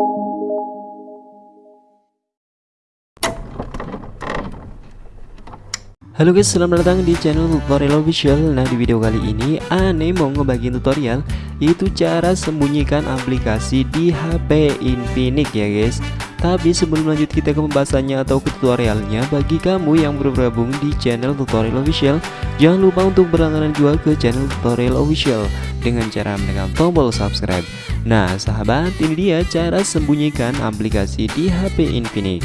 Halo guys, selamat datang di channel tutorial official. Nah di video kali ini Ane mau ngebagiin tutorial Itu cara sembunyikan aplikasi di HP Infinix ya guys. Tapi sebelum lanjut kita ke pembahasannya atau ke tutorialnya Bagi kamu yang baru bergabung di channel tutorial official Jangan lupa untuk berlangganan juga ke channel tutorial official Dengan cara menekan tombol subscribe. Nah sahabat ini dia cara sembunyikan aplikasi di HP Infinix.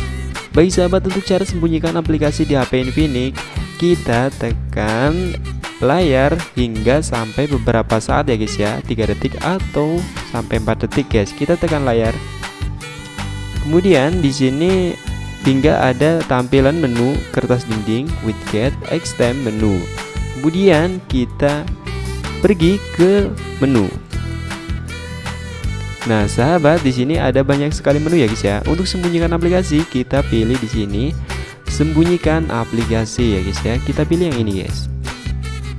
Baik sahabat untuk cara sembunyikan aplikasi di HP Infinix kita tekan layar hingga sampai beberapa saat ya guys ya. 3 detik atau sampai 4 detik guys. Kita tekan layar. Kemudian di sini hingga ada tampilan menu kertas dinding widget extend menu. Kemudian kita pergi ke menu Nah, sahabat, di sini ada banyak sekali menu ya guys ya. Untuk sembunyikan aplikasi, kita pilih di sini sembunyikan aplikasi ya guys ya. Kita pilih yang ini guys.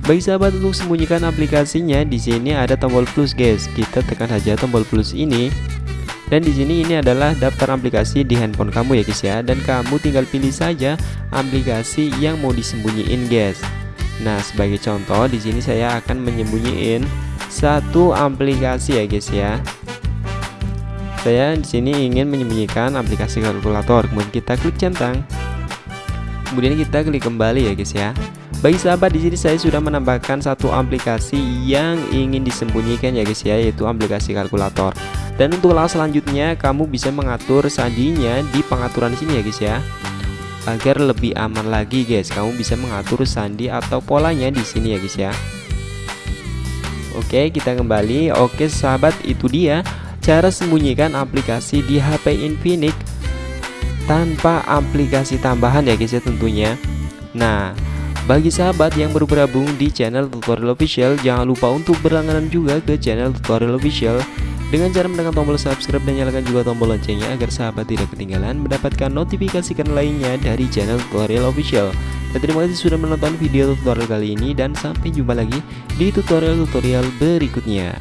Baik sahabat, untuk sembunyikan aplikasinya di sini ada tombol plus guys. Kita tekan saja tombol plus ini. Dan di sini ini adalah daftar aplikasi di handphone kamu ya guys ya. Dan kamu tinggal pilih saja aplikasi yang mau disembunyiin guys. Nah, sebagai contoh di sini saya akan menyembunyiin satu aplikasi ya guys ya. Saya di sini ingin menyembunyikan aplikasi kalkulator. Kemudian kita klik centang. Kemudian kita klik kembali ya guys ya. Bagi sahabat di sini saya sudah menambahkan satu aplikasi yang ingin disembunyikan ya guys ya yaitu aplikasi kalkulator. Dan untuk langkah selanjutnya kamu bisa mengatur sandinya di pengaturan sini ya guys ya agar lebih aman lagi guys. Kamu bisa mengatur sandi atau polanya di sini ya guys ya. Oke kita kembali. Oke sahabat itu dia cara sembunyikan aplikasi di HP Infinix tanpa aplikasi tambahan ya guys ya tentunya. Nah bagi sahabat yang baru bergabung di channel tutorial official jangan lupa untuk berlangganan juga ke channel tutorial official dengan cara menekan tombol subscribe dan nyalakan juga tombol loncengnya agar sahabat tidak ketinggalan mendapatkan notifikasi lainnya dari channel tutorial official. Dan terima kasih sudah menonton video tutorial kali ini dan sampai jumpa lagi di tutorial-tutorial berikutnya